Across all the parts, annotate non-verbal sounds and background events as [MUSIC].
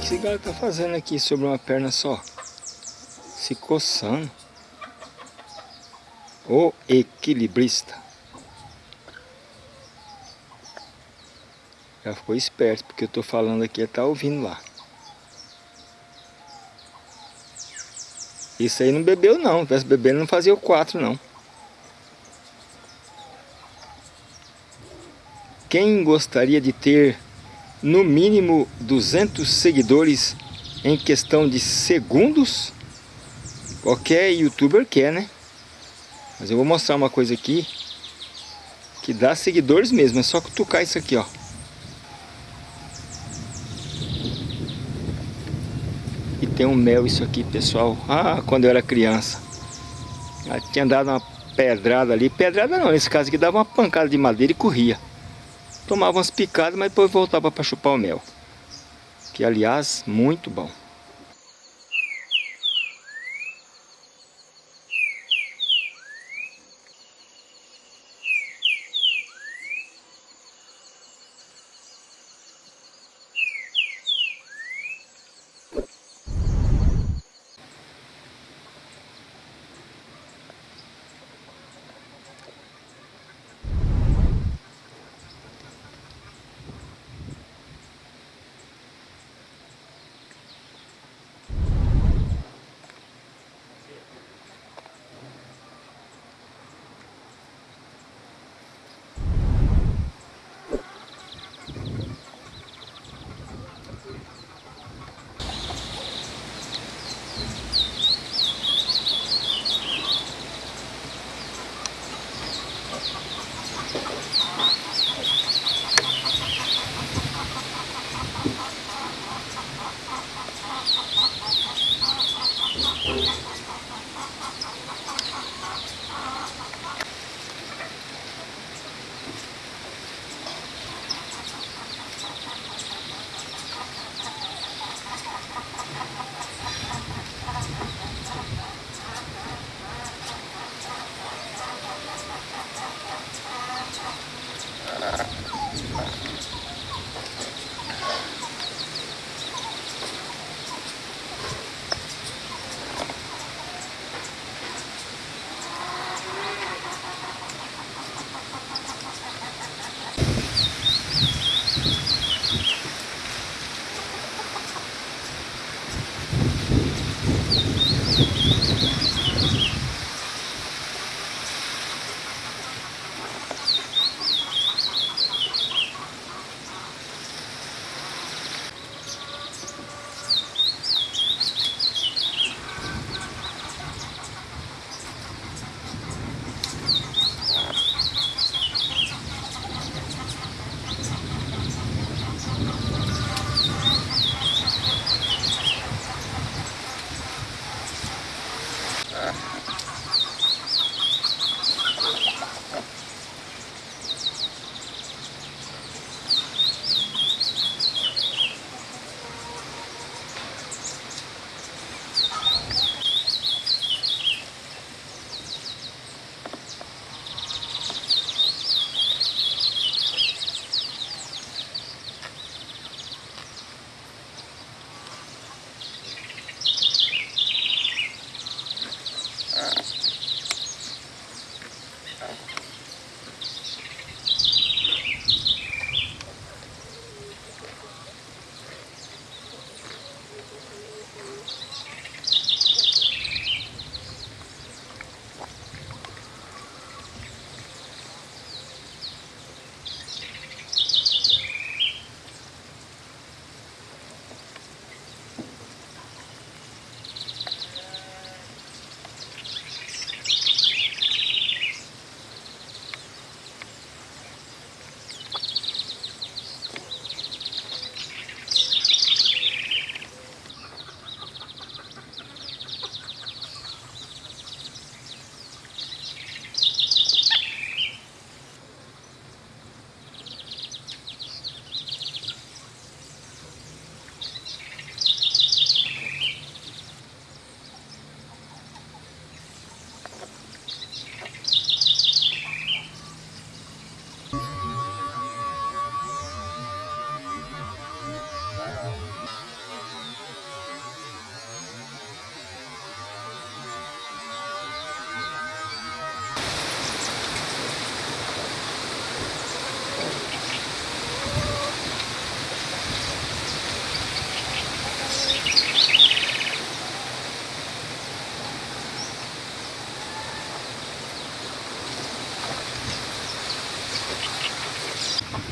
cigarro tá fazendo aqui sobre uma perna só? Se coçando. O equilibrista. Já ficou esperto, porque eu tô falando aqui, ele tá ouvindo lá. Isso aí não bebeu não, se tivesse bebendo não fazia o 4 não. Quem gostaria de ter no mínimo 200 seguidores em questão de segundos? Qualquer youtuber quer, né? Mas eu vou mostrar uma coisa aqui que dá seguidores mesmo, é só cutucar isso aqui, ó. E tem um mel isso aqui, pessoal. Ah, quando eu era criança. Eu tinha dado uma pedrada ali. Pedrada não, nesse caso aqui dava uma pancada de madeira e corria. Tomava umas picadas, mas depois voltava para chupar o mel. Que aliás, muito bom.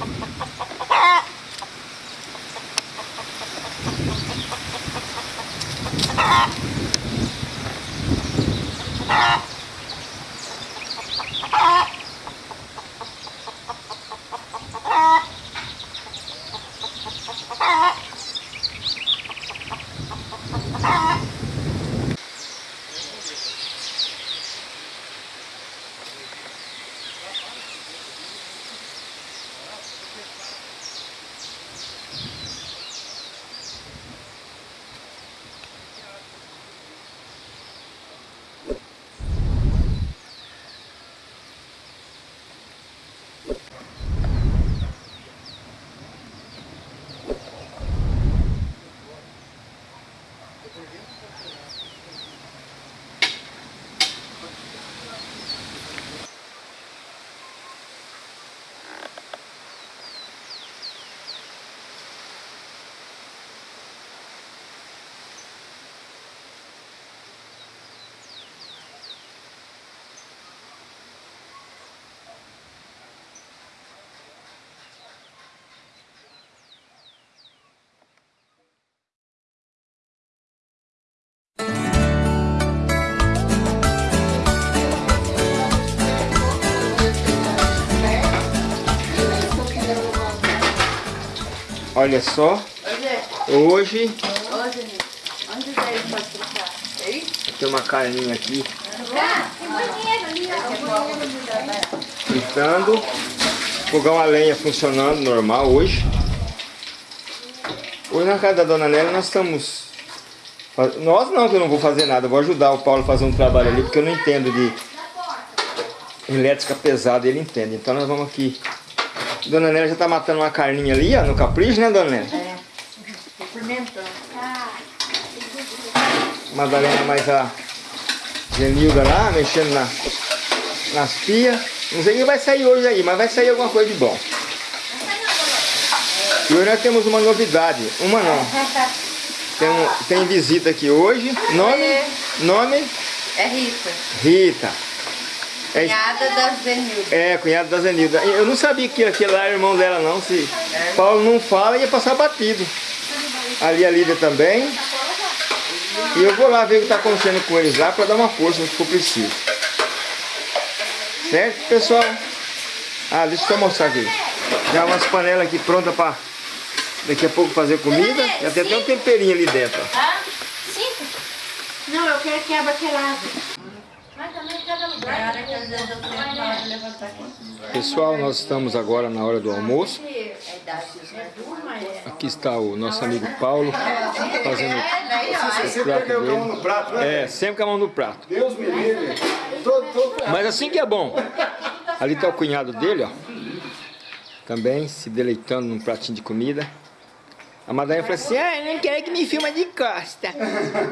Ha ha ha! Olha só, hoje. Tem uma carninha aqui. Fritando, fogão a lenha funcionando normal hoje. Hoje na casa da Dona Nélia nós estamos... Nós não, que eu não vou fazer nada, eu vou ajudar o Paulo a fazer um trabalho ali, porque eu não entendo de elétrica pesada, ele entende. Então nós vamos aqui Dona Nélia já tá matando uma carninha ali, ó, no capricho, né, Dona Nélia? É. Fermentando. Madalena mais a Genilda lá, mexendo na, nas pias. Não sei o que vai sair hoje aí, mas vai sair alguma coisa de bom. E hoje nós temos uma novidade. Uma não. Tem, tem visita aqui hoje. Nome? É. Nome? É Rita. Rita. É, cunhada da Zenilda. É, cunhada da Zenilda. Eu não sabia que aquele lá era irmão dela não. Se é. Paulo não fala, ia passar batido. Ali a Lídia também. E eu vou lá ver o que está acontecendo com eles lá para dar uma força se for preciso. Certo, pessoal? Ah, deixa eu só mostrar aqui. Já umas panelas aqui prontas para daqui a pouco fazer comida. Já tem até um temperinho ali dentro. Ah, cinco? Não, eu quero que abra aquele lado. Pessoal, nós estamos agora na hora do almoço. Aqui está o nosso amigo Paulo fazendo o prato dele. É, sempre com a mão no prato. Deus me livre. Mas assim que é bom. Ali está o cunhado dele, ó. Também se deleitando num pratinho de comida. A madrinha falou assim, ah, eu não quero que me filma de costa.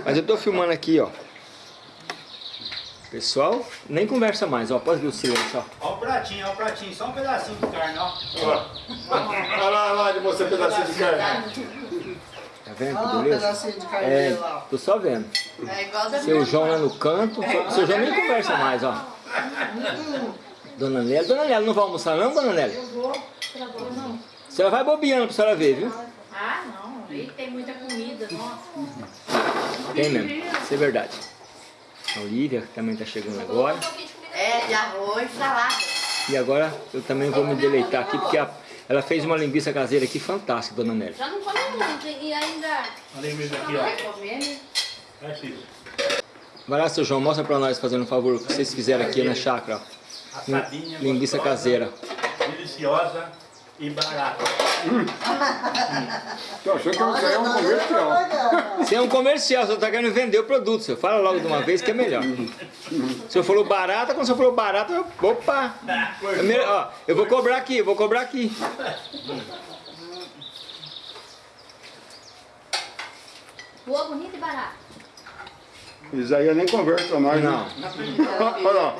Mas eu estou filmando aqui, ó. Pessoal, nem conversa mais, ó. Pode ver o silêncio, ó. Ó o pratinho, ó o pratinho. Só um pedacinho de carne, ó. Olha lá, lá de você um pedacinho de carne. Tá vendo que beleza? Um pedacinho de carne é, lá. Tô só vendo. É igual da Seu João lá no canto. É seu João nem conversa mais, ó. Dona Nélia. Dona Nélia, não vai almoçar não, Dona Nélia? Eu vou. Não. A senhora vai bobeando pra senhora ver, viu? Ah, não. Aí tem muita comida, nossa. Tem mesmo. Isso é verdade. A Olivia também está chegando agora. É, de arroz, salada. E agora eu também vou me deleitar aqui, porque a, ela fez uma linguiça caseira aqui fantástica, dona Nélia. Já não come muito e ainda... A linguiça aqui, ó. Comer, né? É. Vai lá, seu João, mostra pra nós, fazendo um favor, o que vocês fizeram aqui na chácara. Assadinha, linguiça caseira. Deliciosa e. Tô achando que aí é um comercial. Isso é um comercial, você está querendo vender o produto. Você fala logo de uma vez que é melhor. Se eu falou barata, quando você falou barata, eu, opa! É melhor, ó, eu vou cobrar aqui, eu vou cobrar aqui. Boa, bonita e barata. Isso aí eu nem conversa mais, né? não. [LAUGHS] Olha lá.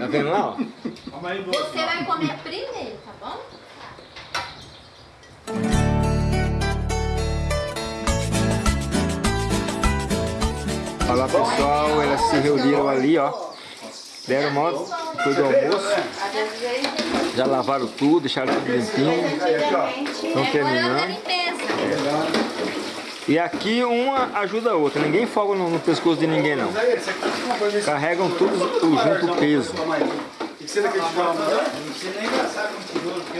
Tá vendo lá? Você vai comer primeiro, tá bom? Olha lá pessoal, elas se reuniram ali ó Deram mó depois do almoço. Já lavaram tudo, deixaram tudo limpinho. Estão É terminando. E aqui uma ajuda a outra. Ninguém folga no, no pescoço de ninguém não. Carregam tudo junto o peso.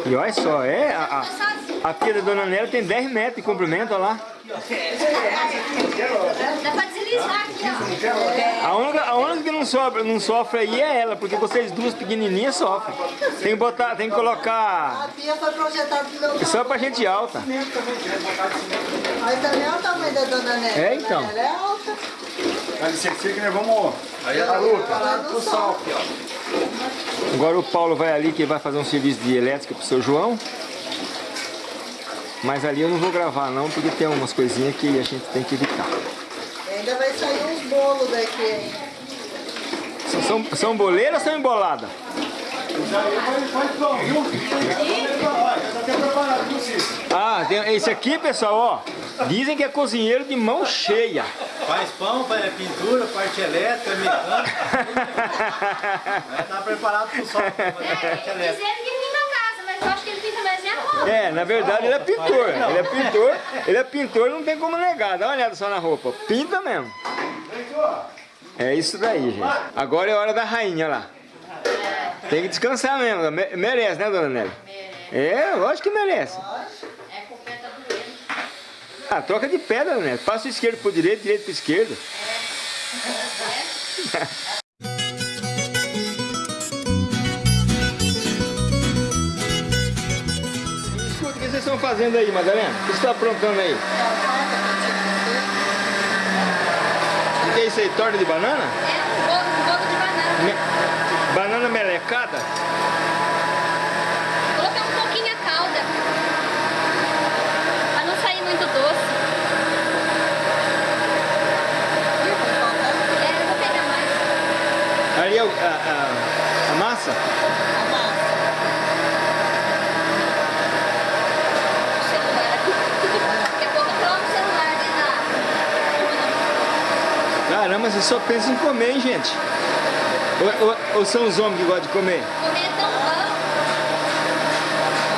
E olha só, é a, a, a pia da Dona Nélia tem 10 metros de comprimento, olha lá. Dá. A única, a única que não sofre, não sofre aí é ela, porque vocês duas pequenininhas sofrem. Tem que botar, tem que colocar só pra gente alta. Mas também é o tamanho da dona Nélia. É, então. Ela é alta. Isso aqui que nós vamos... Aí a luta. Agora o Paulo vai ali que vai fazer um serviço de elétrica pro seu João. Mas ali eu não vou gravar não, porque tem umas coisinhas que a gente tem que evitar. Ainda vai sair uns bolos daqui. São, são, são boleiras ou são Cícero? Ah, tem, esse aqui, pessoal, ó. Dizem que é cozinheiro de mão cheia. faz pão, faz pintura, parte elétrica, mecânica. [LAUGHS] Tá preparado pro sol, a parte elétrica. Dizendo que pinta a casa, mas eu acho que ele pinta mais é. É, na verdade ele é pintor. Ele é pintor, ele é pintor, não tem como negar. Dá uma olhada só na roupa. Pinta mesmo. É isso daí, gente. Agora é hora da rainha lá. Tem que descansar mesmo. Me- Merece, né, dona Nelly? É, lógico que merece. É, com o pé tá. Ah, troca de pedra, né? Passa o esquerdo pro direito, direito pro esquerdo. [LAUGHS] estão fazendo aí, Madalena? O que você está aprontando aí? O que é isso aí? Torta de banana? É um bolo, um bolo de banana. Me- Banana melecada? Colocar um pouquinho a calda. Pra não sair muito doce. É, eu vou pegar mais. Ali é a, a- a massa? O celular aqui. Daqui a pouco eu coloco o celular Caramba, você só pensa em comer, hein, gente? Ou, ou- ou são os homens que gostam de comer? Comer é tão bom.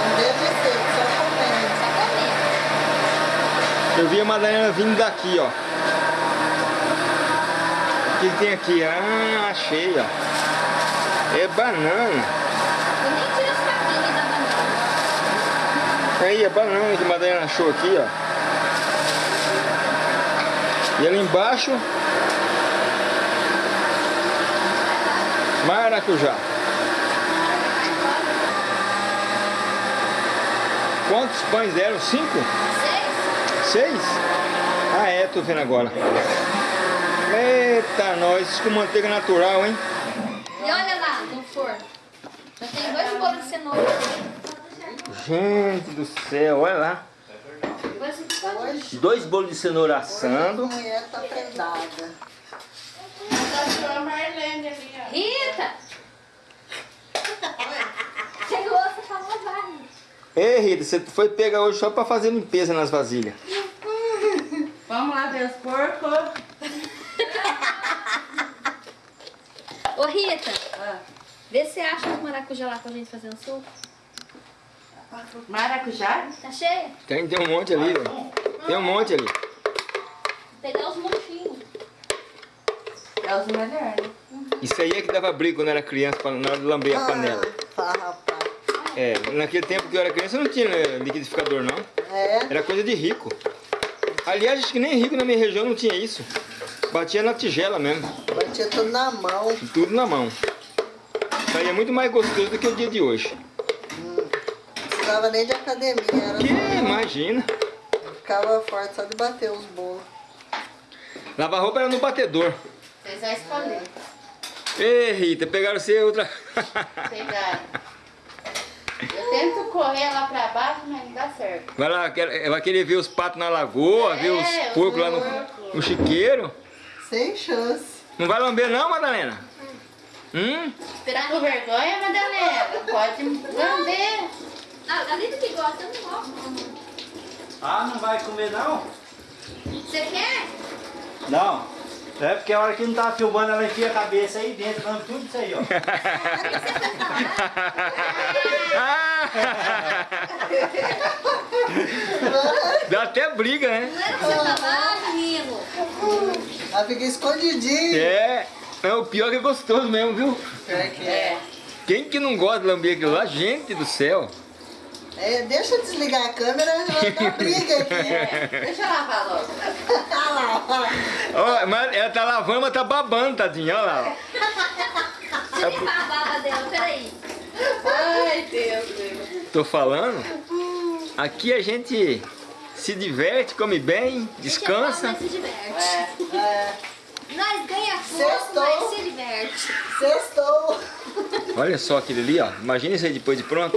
Não deve ser, só comendo. Só comer. Eu vi a Madalena vindo daqui, ó. O que, tem aqui? Ah, achei, ó. É banana. Eu nem tiro as cabinhas da banana. Aí, a banana que a Madalena achou aqui, ó. E ali embaixo... Maracujá. Quantos pães deram? Cinco? Seis? Seis? Ah, é, tô vendo agora. Eita, nós, isso com manteiga natural, hein? E olha lá, no forno. Já tem dois bolos de cenoura. Gente do céu, olha lá. Pode... Dois bolos de cenoura assando. A mulher tá prendada. Rita! Chegou, você falou vai. Ei, Rita, você foi pegar hoje só pra fazer limpeza nas vasilhas. Vamos lá ver os porcos. Ô Rita, vê se você acha os maracujá lá pra gente fazer um suco. Maracujá? Tá cheia? Tem, tem um monte ali, ó. Tem um monte ali. Pegar os montinhos. É os melhores. Isso aí é que dava briga quando era criança, pra, na hora de lamber a panela. Ah, rapaz. É, naquele tempo que eu era criança não tinha né, liquidificador, não. É. Era coisa de rico. Aliás, acho que nem rico na minha região não tinha isso. Batia na tigela mesmo, Batia tudo na mão. tudo na mão. Saía muito mais gostoso do que o dia de hoje. Não precisava nem de academia. Era Que imagina. Ficava forte só de bater os bolos. Lavar roupa era no batedor. Vocês vão escolher. Ei, Rita, pegaram você outra. Pegaram. Eu tento correr lá pra baixo, mas não dá certo. Vai lá, quer- vai querer ver os patos na lagoa, ver os É, os porcos lá no, no chiqueiro. Sem chance. Não vai lamber não, Madalena? Hum? Tá com vergonha, Madalena? Pode lamber. Ah, a Lita que gosta, eu não gosto. Ah, não vai comer não? Você quer? Não. É porque a hora que não tava filmando, ela enfia a cabeça aí dentro, dando tudo isso aí, ó. [LAUGHS] Dá até briga, né? Ela fica escondidinha. É. É o pior que é gostoso mesmo, viu? É que é. É. Quem que não gosta de lamber aquilo lá? Gente do céu. É, deixa eu desligar a câmera, vai dar briga aqui. É. [LAUGHS] Deixa eu lavar logo. Olha [LAUGHS] lá, olha lá. Ó, mas ela tá lavando, mas tá babando, tadinha. Olha lá. ó. Deixa eu limpar a baba dela, peraí. Ai, Deus, Deus. Tô falando. Aqui a gente se diverte, come bem, descansa. Mas se diverte. É. É, Nós ganha Sextou. mas se diverte. sextou. Olha só aquele ali, ó. Imagina isso aí depois de pronto.